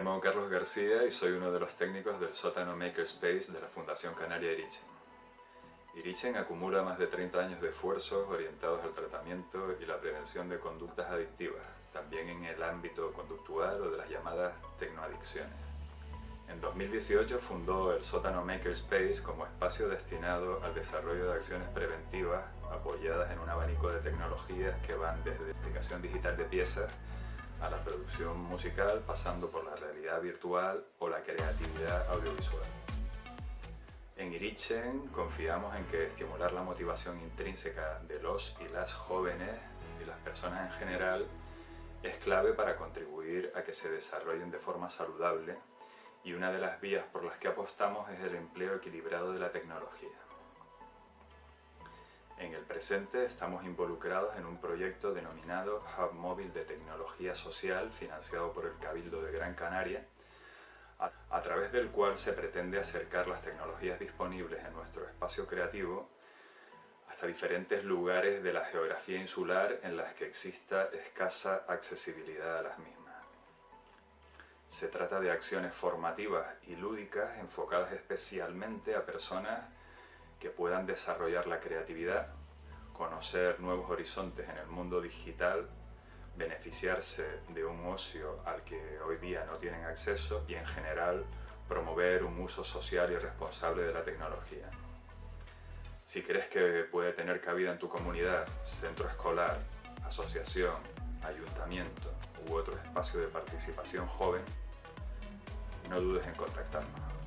llamo Carlos García y soy uno de los técnicos del sótano Makerspace de la Fundación Canaria Irichen. Irichen acumula más de 30 años de esfuerzos orientados al tratamiento y la prevención de conductas adictivas, también en el ámbito conductual o de las llamadas tecnoadicciones. En 2018 fundó el sótano Makerspace como espacio destinado al desarrollo de acciones preventivas apoyadas en un abanico de tecnologías que van desde aplicación digital de piezas a la producción musical pasando por la realidad virtual o la creatividad audiovisual. En Irichen confiamos en que estimular la motivación intrínseca de los y las jóvenes y las personas en general es clave para contribuir a que se desarrollen de forma saludable y una de las vías por las que apostamos es el empleo equilibrado de la tecnología. En el presente estamos involucrados en un proyecto denominado Hub Móvil de Tecnología Social financiado por el Cabildo de Gran Canaria, a, través del cual se pretende acercar las tecnologías disponibles en nuestro espacio creativo hasta diferentes lugares de la geografía insular en las que exista escasa accesibilidad a las mismas. Se trata de acciones formativas y lúdicas enfocadas especialmente a personas que puedan desarrollar la creatividad, conocer nuevos horizontes en el mundo digital, beneficiarse de un ocio al que hoy día no tienen acceso y en general promover un uso social y responsable de la tecnología. Si crees que puede tener cabida en tu comunidad, centro escolar, asociación, ayuntamiento u otro espacio de participación joven, no dudes en contactarnos.